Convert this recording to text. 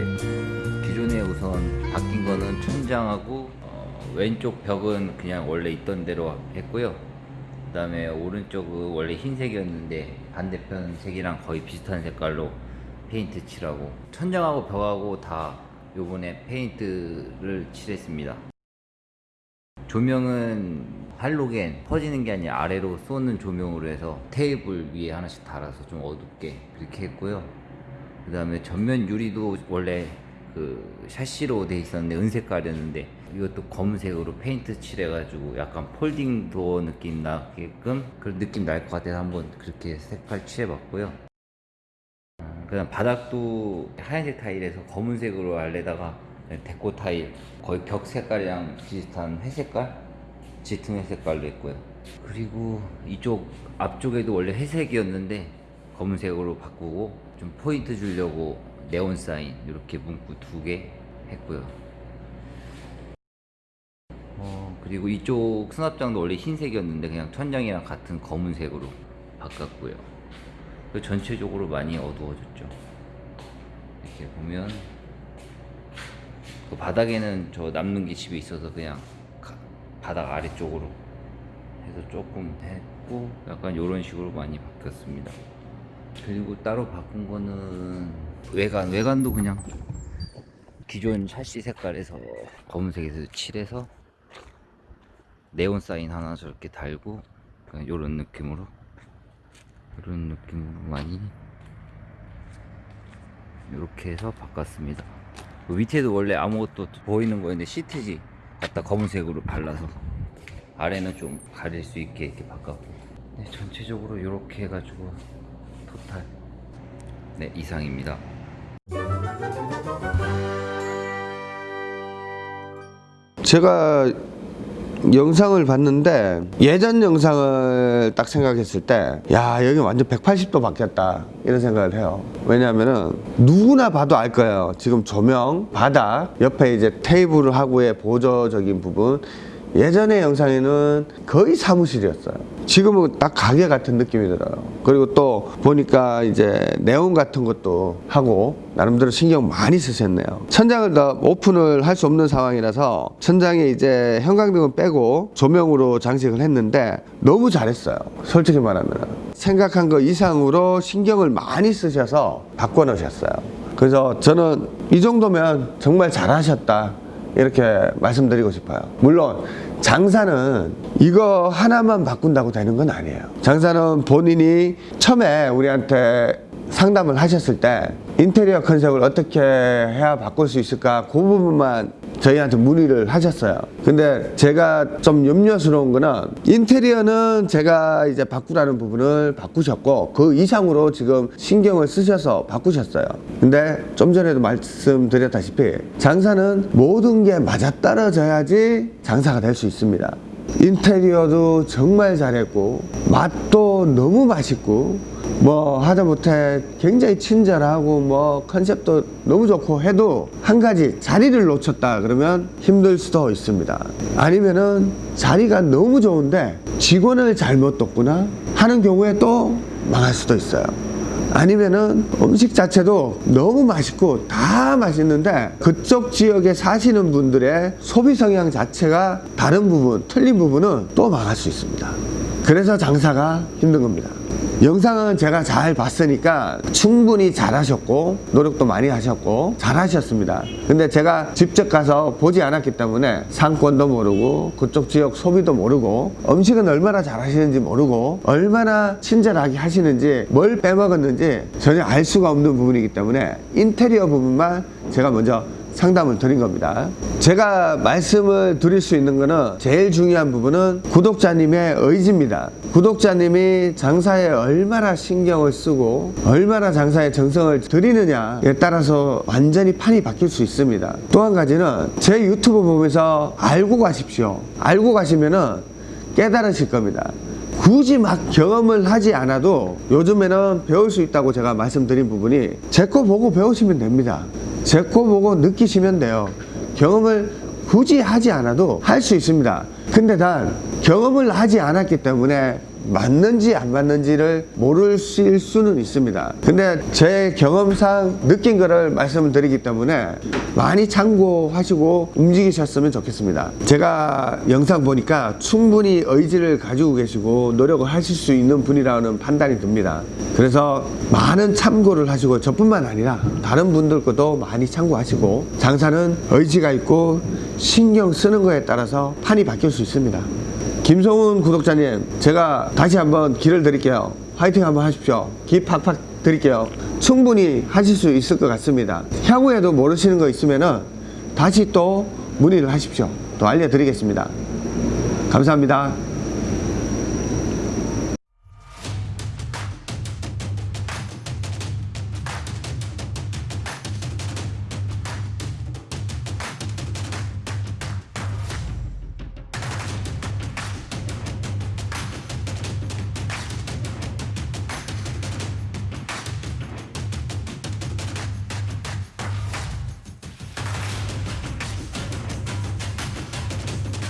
기존에 우선 바뀐 거는 천장하고 어, 왼쪽 벽은 그냥 원래 있던 대로 했고요. 그 다음에 오른쪽은 원래 흰색이었는데 반대편 색이랑 거의 비슷한 색깔로 페인트 칠하고 천장하고 벽하고 다 요번에 페인트를 칠했습니다. 조명은 할로겐 퍼지는 게 아니라 아래로 쏘는 조명으로 해서 테이블 위에 하나씩 달아서 좀 어둡게 그렇게 했고요. 그 다음에 전면 유리도 원래 그 샤시로 돼 있었는데 은색깔이었는데 이것도 검은색으로 페인트 칠해가지고 약간 folding door 느낌 나게끔 그런 느낌 날 것 같아서 한번 그렇게 색깔 칠해봤고요. 그 다음 바닥도 하얀색 타일에서 검은색으로 하려다가 데코 타일 거의 벽 색깔이랑 비슷한 회색깔 짙은 회색깔로 했고요 그리고 이쪽 앞쪽에도 원래 회색이었는데 검은색으로 바꾸고 좀 포인트 주려고 네온 사인 이렇게 문구 두 개 했고요. 어, 그리고 이쪽 수납장도 원래 흰색이었는데 그냥 천장이랑 같은 검은색으로 바꿨고요. 그리고 전체적으로 많이 어두워졌죠. 이렇게 보면 그 바닥에는 저 남는 게 집에 있어서 그냥 가- 바닥 아래쪽으로 해서 조금 했고 약간 이런 식으로 많이 바뀌었습니다 그리고 따로 바꾼 거는 외관. 외관도 그냥 기존 샤시 색깔에서 검은색에서 칠해서 네온 사인 하나 저렇게 달고 그냥 이런 느낌으로. 이런 느낌으로 많이 이렇게 해서 바꿨습니다. 그 밑에도 원래 아무것도 보이는 거였는데 시트지 갖다 검은색으로 발라서 아래는 좀 가릴 수 있게 이렇게 바꿨고. 네, 전체적으로 이렇게 해가지고 토탈. 네 이상입니다. 제가 영상을 봤는데 예전 영상을 딱 생각했을 때 야 여기 완전 180도 바뀌었다 이런 생각을 해요. 왜냐하면은 누구나 봐도 알 거예요. 지금 조명 바닥 옆에 이제 테이블하고의 보조적인 부분 예전의 영상에는 거의 사무실이었어요. 지금은 딱 가게 같은 느낌이 들어요. 그리고 또 보니까 이제 네온 같은 것도 하고 나름대로 신경 많이 쓰셨네요. 천장을 더 오픈을 할 수 없는 상황이라서 천장에 이제 형광등은 빼고 조명으로 장식을 했는데 너무 잘했어요. 솔직히 말하면. 생각한 거 이상으로 신경을 많이 쓰셔서 바꿔 놓으셨어요. 그래서 저는 이 정도면 정말 잘하셨다 이렇게 말씀드리고 싶어요. 물론 장사는 이거 하나만 바꾼다고 되는 건 아니에요. 장사는 본인이 처음에 우리한테 상담을 하셨을 때 인테리어 컨셉을 어떻게 해야 바꿀 수 있을까 그 부분만 저희한테 문의를 하셨어요. 근데 제가 좀 염려스러운 거는 인테리어는 제가 이제 바꾸라는 부분을 바꾸셨고 그 이상으로 지금 신경을 쓰셔서 바꾸셨어요. 근데 좀 전에도 말씀드렸다시피 장사는 모든 게 맞아떨어져야지 장사가 될 수 있습니다 인테리어도 정말 잘했고 맛도 너무 맛있고 뭐 하다못해 굉장히 친절하고 뭐 컨셉도 너무 좋고 해도 한 가지 자리를 놓쳤다 그러면 힘들 수도 있습니다. 아니면은 자리가 너무 좋은데 직원을 잘못 뒀구나 하는 경우에 또 망할 수도 있어요 아니면은 음식 자체도 너무 맛있고 다 맛있는데 그쪽 지역에 사시는 분들의 소비 성향 자체가 다른 부분, 틀린 부분은 또 망할 수 있습니다. 그래서 장사가 힘든 겁니다. 영상은 제가 잘 봤으니까 충분히 잘하셨고 노력도 많이 하셨고 잘하셨습니다. 근데 제가 직접 가서 보지 않았기 때문에 상권도 모르고 그쪽 지역 소비도 모르고 음식은 얼마나 잘하시는지 모르고 얼마나 친절하게 하시는지 뭘 빼먹었는지 전혀 알 수가 없는 부분이기 때문에 인테리어 부분만 제가 먼저 상담을 드린 겁니다. 제가 말씀을 드릴 수 있는 거는 제일 중요한 부분은 구독자님의 의지입니다. 구독자님이 장사에 얼마나 신경을 쓰고 얼마나 장사에 정성을 들이느냐에 따라서 완전히 판이 바뀔 수 있습니다. 또 한 가지는 제 유튜브 보면서 알고 가십시오. 알고 가시면은 깨달으실 겁니다. 굳이 막 경험을 하지 않아도 요즘에는 배울 수 있다고 제가 말씀드린 부분이 제 거 보고 배우시면 됩니다 제 거 보고 느끼시면 돼요. 경험을 굳이 하지 않아도 할 수 있습니다. 근데 단 경험을 하지 않았기 때문에 맞는지 안 맞는지를 모를 수는 있습니다. 근데 제 경험상 느낀 거를 말씀을 드리기 때문에 많이 참고하시고 움직이셨으면 좋겠습니다. 제가 영상 보니까 충분히 의지를 가지고 계시고 노력을 하실 수 있는 분이라는 판단이 듭니다. 그래서 많은 참고를 하시고 저뿐만 아니라 다른 분들 것도 많이 참고하시고 장사는 의지가 있고 신경 쓰는 거에 따라서 판이 바뀔 수 있습니다. 김성훈 구독자님, 제가 다시 한번 기를 드릴게요. 화이팅 한번 하십시오. 기 팍팍 드릴게요. 충분히 하실 수 있을 것 같습니다. 향후에도 모르시는 거 있으면 은 다시 또 문의를 하십시오. 또 알려드리겠습니다. 감사합니다.